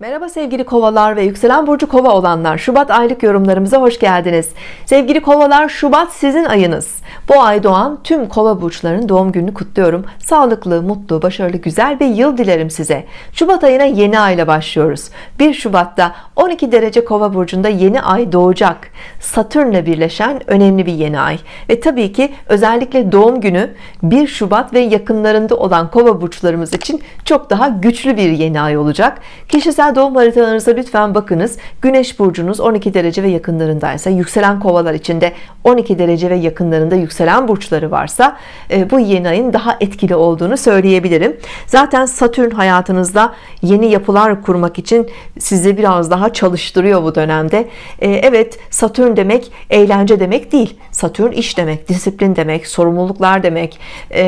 Merhaba sevgili kovalar ve yükselen burcu kova olanlar. Şubat aylık yorumlarımıza hoş geldiniz. Sevgili kovalar Şubat sizin ayınız. Bu ay doğan tüm kova burçlarının doğum gününü kutluyorum. Sağlıklı mutlu başarılı güzel bir yıl dilerim size. Şubat ayına yeni ayla başlıyoruz. 1 Şubat'ta 12 derece kova burcunda yeni ay doğacak Satürn'le birleşen önemli bir yeni ay. Ve tabii ki özellikle doğum günü 1 Şubat ve yakınlarında olan kova burçlarımız için çok daha güçlü bir yeni ay olacak. Kişisel doğum haritalarınıza lütfen bakınız. Güneş burcunuz 12 derece ve yakınlarındaysa yükselen kovalar içinde 12 derece ve yakınlarında yükselen burçları varsa e, bu yeni ayın daha etkili olduğunu söyleyebilirim. Zaten Satürn hayatınızda yeni yapılar kurmak için sizi biraz daha çalıştırıyor bu dönemde. E, Evet Satürn demek eğlence demek değil. Satürn iş demek disiplin demek sorumluluklar demek. E,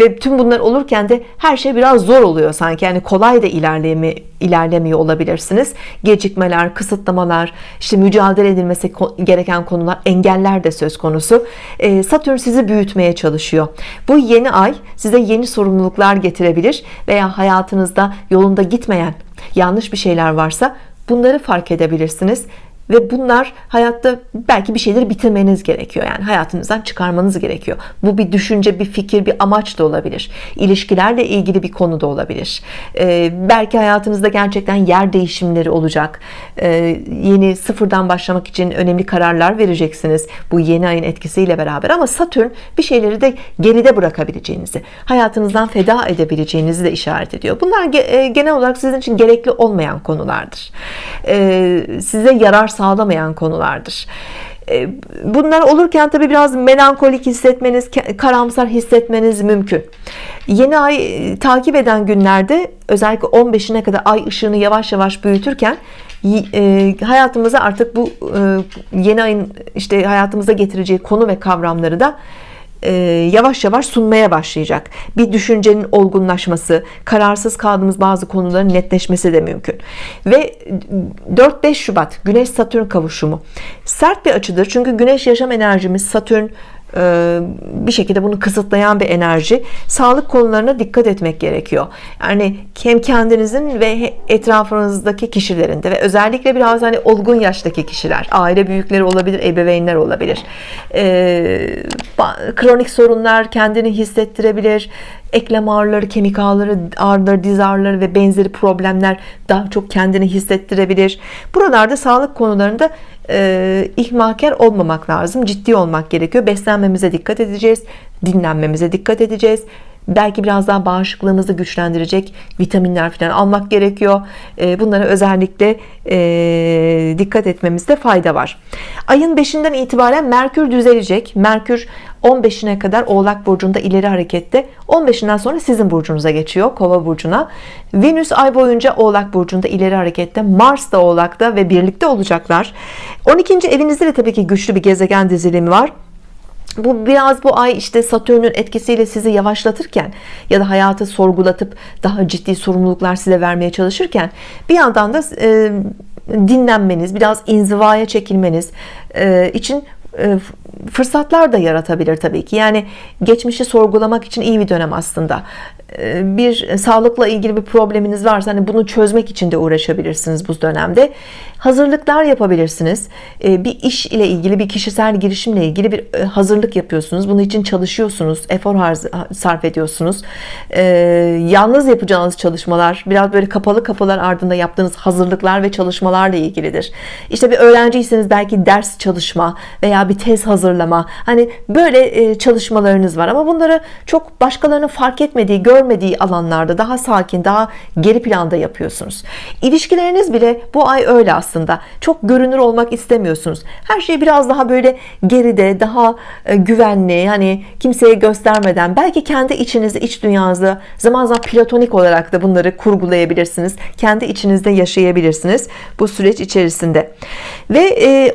ve tüm bunlar olurken de her şey biraz zor oluyor sanki. Yani kolay da ilerleme ilerlemiyor olabilirsiniz. Gecikmeler kısıtlamalar işte mücadele edilmesi gereken konular engeller de söz konusu. Ee, Satürn sizi büyütmeye çalışıyor. Bu yeni ay size yeni sorumluluklar getirebilir veya hayatınızda yolunda gitmeyen yanlış bir şeyler varsa bunları fark edebilirsiniz ve bunlar hayatta belki bir şeyleri bitirmeniz gerekiyor. Yani hayatınızdan çıkarmanız gerekiyor. Bu bir düşünce bir fikir bir amaç da olabilir. İlişkilerle ilgili bir konu da olabilir. Ee, belki hayatınızda gerçekten yer değişimleri olacak. Ee, yeni sıfırdan başlamak için önemli kararlar vereceksiniz bu yeni ayın etkisiyle beraber. Ama Satürn bir şeyleri de geride bırakabileceğinizi hayatınızdan feda edebileceğinizi de işaret ediyor. Bunlar e, genel olarak sizin için gerekli olmayan konulardır. Ee, size yarar sağlamayan konulardır. E, bunlar olurken tabi biraz melankolik hissetmeniz karamsar hissetmeniz mümkün. Yeni ay e, takip eden günlerde özellikle 15'ine kadar ay ışığını yavaş yavaş büyütürken e, hayatımıza artık bu yeni ayın işte hayatımıza getireceği konu ve kavramları da e, yavaş yavaş sunmaya başlayacak. Bir düşüncenin olgunlaşması kararsız kaldığımız bazı konuların netleşmesi de mümkün. Ve 4-5 Şubat Güneş Satürn kavuşumu. Sert bir açıdır çünkü Güneş yaşam enerjimiz Satürn bir şekilde bunu kısıtlayan bir enerji. Sağlık konularına dikkat etmek gerekiyor. Yani hem kendinizin ve etrafınızdaki kişilerin de ve özellikle biraz hani olgun yaştaki kişiler aile büyükleri olabilir ebeveynler olabilir. Ee, kronik sorunlar kendini hissettirebilir eklem ağrıları, kemik ağrıları, ağrıları, diz ağrıları ve benzeri problemler daha çok kendini hissettirebilir. Buralarda sağlık konularında e, ihmalkar olmamak lazım. Ciddi olmak gerekiyor. Beslenmemize dikkat edeceğiz. Dinlenmemize dikkat edeceğiz belki biraz daha bağışıklığımızı güçlendirecek vitaminler falan almak gerekiyor. Ee, bunlara özellikle e, dikkat etmemizde fayda var. Ayın 5'inden itibaren Merkür düzelecek. Merkür 15'ine kadar Oğlak Burcu'nda ileri harekette. 15'inden sonra sizin burcunuza geçiyor Kova Burcu'na. Venüs ay boyunca Oğlak Burcu'nda ileri harekette. Mars da Oğlak'ta ve birlikte olacaklar. 12. evinizde de tabii ki güçlü bir gezegen dizilimi var bu biraz bu ay işte Satürn'ün etkisiyle sizi yavaşlatırken ya da hayatı sorgulatıp daha ciddi sorumluluklar size vermeye çalışırken bir yandan da e, dinlenmeniz biraz inzivaya çekilmeniz e, için e, fırsatlar da yaratabilir tabii ki. Yani geçmişi sorgulamak için iyi bir dönem aslında bir sağlıkla ilgili bir probleminiz varsa hani bunu çözmek için de uğraşabilirsiniz bu dönemde. Hazırlıklar yapabilirsiniz. E, bir iş ile ilgili bir kişisel girişimle ilgili bir e, hazırlık yapıyorsunuz. Bunun için çalışıyorsunuz efor sarf ediyorsunuz. Yalnız yapacağınız çalışmalar biraz böyle kapalı kapılar ardında yaptığınız hazırlıklar ve çalışmalarla ilgilidir. İşte bir öğrenciyseniz belki ders çalışma veya bir tez hazırlama. Hani böyle çalışmalarınız var ama bunları çok başkalarının fark etmediği gör görmediği alanlarda daha sakin daha geri planda yapıyorsunuz. İlişkileriniz bile bu ay öyle aslında. Çok görünür olmak istemiyorsunuz. Her şey biraz daha böyle geride daha e, güvenli hani kimseye göstermeden. Belki kendi içinizde iç dünyanızda zaman zaman platonik olarak da bunları kurgulayabilirsiniz. Kendi içinizde yaşayabilirsiniz bu süreç içerisinde. Ve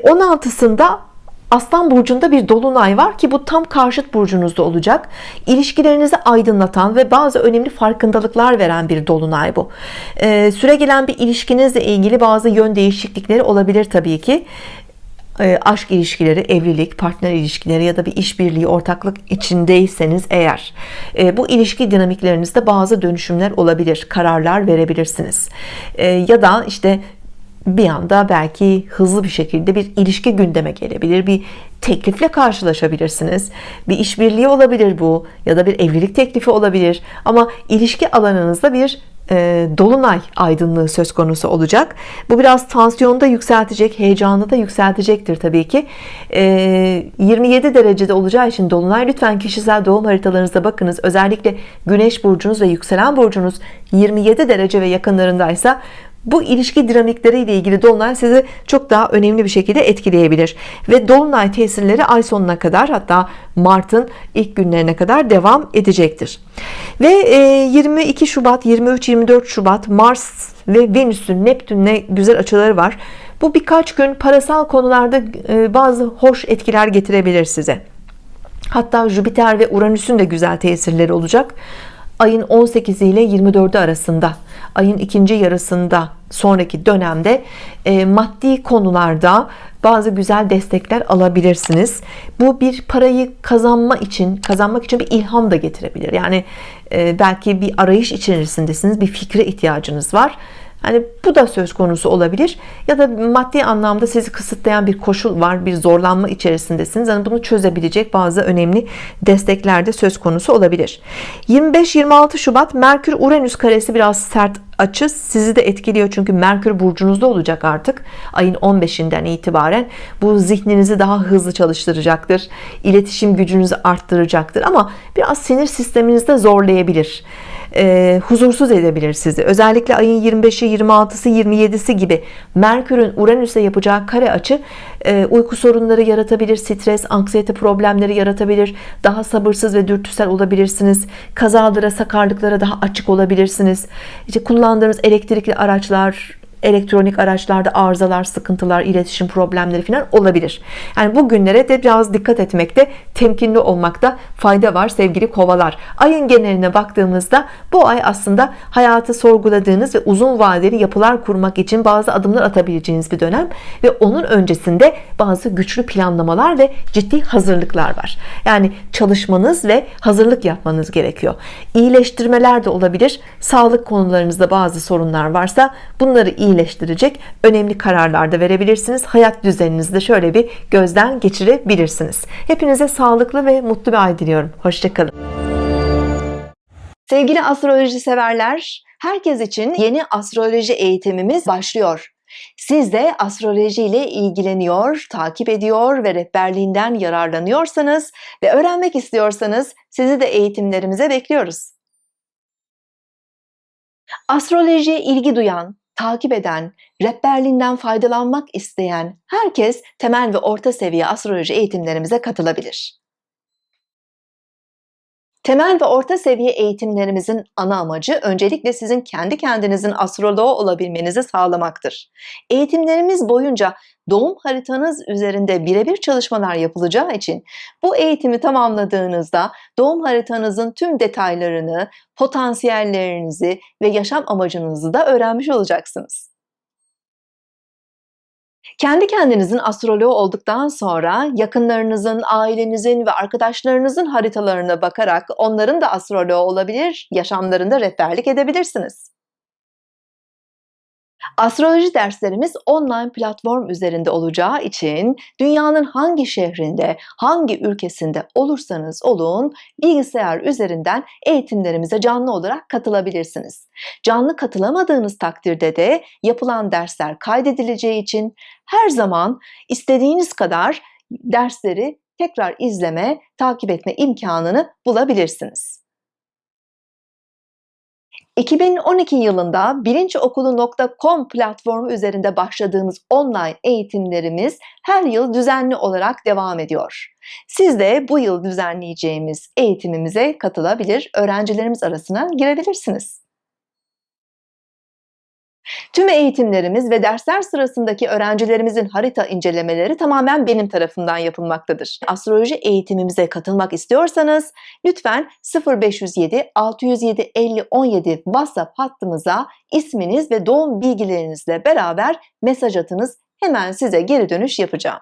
16'sında e, Aslan burcunda bir dolunay var ki bu tam karşıt burcunuzda olacak. İlişkilerinizi aydınlatan ve bazı önemli farkındalıklar veren bir dolunay bu. Ee, süre gelen bir ilişkinizle ilgili bazı yön değişiklikleri olabilir Tabii ki. E, aşk ilişkileri, evlilik, partner ilişkileri ya da bir işbirliği, ortaklık içindeyseniz eğer e, bu ilişki dinamiklerinizde bazı dönüşümler olabilir, kararlar verebilirsiniz. E, ya da işte bir anda belki hızlı bir şekilde bir ilişki gündeme gelebilir, bir teklifle karşılaşabilirsiniz. Bir işbirliği olabilir bu ya da bir evlilik teklifi olabilir. Ama ilişki alanınızda bir e, dolunay aydınlığı söz konusu olacak. Bu biraz tansiyonu da yükseltecek, heyecanı da yükseltecektir tabii ki. E, 27 derecede olacağı için dolunay lütfen kişisel doğum haritalarınıza bakınız. Özellikle güneş burcunuz ve yükselen burcunuz 27 derece ve yakınlarındaysa bu ilişki dinamikleri ile ilgili dolunay sizi çok daha önemli bir şekilde etkileyebilir. Ve dolunay tesirleri ay sonuna kadar hatta Mart'ın ilk günlerine kadar devam edecektir. Ve 22 Şubat 23-24 Şubat Mars ve Venüs'ün Neptün'le güzel açıları var. Bu birkaç gün parasal konularda e, bazı hoş etkiler getirebilir size. Hatta Jüpiter ve Uranüs'ün de güzel tesirleri olacak. Ayın 18 ile 24'ü arasında ayın ikinci yarısında sonraki dönemde e, maddi konularda bazı güzel destekler alabilirsiniz. Bu bir parayı kazanma için kazanmak için bir ilham da getirebilir. Yani e, belki bir arayış içerisindesiniz bir fikre ihtiyacınız var. Hani bu da söz konusu olabilir. Ya da maddi anlamda sizi kısıtlayan bir koşul var bir zorlanma içerisindesiniz. Yani bunu çözebilecek bazı önemli destekler de söz konusu olabilir. 25-26 Şubat Merkür Uranüs karesi biraz sert açı sizi de etkiliyor. Çünkü Merkür burcunuzda olacak artık. Ayın 15'inden itibaren bu zihninizi daha hızlı çalıştıracaktır. İletişim gücünüzü arttıracaktır. Ama biraz sinir sisteminizde zorlayabilir. E, huzursuz edebilir sizi. Özellikle ayın 25'i 26'sı 27'si gibi Merkür'ün Uranüs'e yapacağı kare açı e, uyku sorunları yaratabilir stres anksiyete problemleri yaratabilir. Daha sabırsız ve dürtüsel olabilirsiniz. Kazalara sakarlıklara daha açık olabilirsiniz. İşte kullandığınız elektrikli araçlar elektronik araçlarda arızalar, sıkıntılar, iletişim problemleri falan olabilir. Yani bu günlere de biraz dikkat etmekte, temkinli olmakta fayda var sevgili kovalar. Ayın geneline baktığımızda bu ay aslında hayatı sorguladığınız ve uzun vadeli yapılar kurmak için bazı adımlar atabileceğiniz bir dönem ve onun öncesinde bazı güçlü planlamalar ve ciddi hazırlıklar var. Yani çalışmanız ve hazırlık yapmanız gerekiyor. İyileştirmeler de olabilir. Sağlık konularınızda bazı sorunlar varsa bunları iyi iyileştirecek önemli kararlar da verebilirsiniz. Hayat düzeninizi de şöyle bir gözden geçirebilirsiniz. Hepinize sağlıklı ve mutlu bir ay diliyorum. Hoşçakalın. Sevgili astroloji severler herkes için yeni astroloji eğitimimiz başlıyor. Siz de astroloji ile ilgileniyor, takip ediyor ve rehberliğinden yararlanıyorsanız ve öğrenmek istiyorsanız sizi de eğitimlerimize bekliyoruz. Astrolojiye ilgi duyan, takip eden, rehberliğinden faydalanmak isteyen herkes temel ve orta seviye astroloji eğitimlerimize katılabilir. Temel ve orta seviye eğitimlerimizin ana amacı öncelikle sizin kendi kendinizin astroloğu olabilmenizi sağlamaktır. Eğitimlerimiz boyunca doğum haritanız üzerinde birebir çalışmalar yapılacağı için bu eğitimi tamamladığınızda doğum haritanızın tüm detaylarını, potansiyellerinizi ve yaşam amacınızı da öğrenmiş olacaksınız. Kendi kendinizin astroloğu olduktan sonra yakınlarınızın, ailenizin ve arkadaşlarınızın haritalarına bakarak onların da astroloğu olabilir, yaşamlarında rehberlik edebilirsiniz. Astroloji derslerimiz online platform üzerinde olacağı için dünyanın hangi şehrinde, hangi ülkesinde olursanız olun bilgisayar üzerinden eğitimlerimize canlı olarak katılabilirsiniz. Canlı katılamadığınız takdirde de yapılan dersler kaydedileceği için her zaman istediğiniz kadar dersleri tekrar izleme, takip etme imkanını bulabilirsiniz. 2012 yılında bilinçokulu.com platformu üzerinde başladığımız online eğitimlerimiz her yıl düzenli olarak devam ediyor. Siz de bu yıl düzenleyeceğimiz eğitimimize katılabilir, öğrencilerimiz arasına girebilirsiniz. Tüm eğitimlerimiz ve dersler sırasındaki öğrencilerimizin harita incelemeleri tamamen benim tarafından yapılmaktadır. Astroloji eğitimimize katılmak istiyorsanız lütfen 0507 607 50 17 WhatsApp hattımıza isminiz ve doğum bilgilerinizle beraber mesaj atınız. Hemen size geri dönüş yapacağım.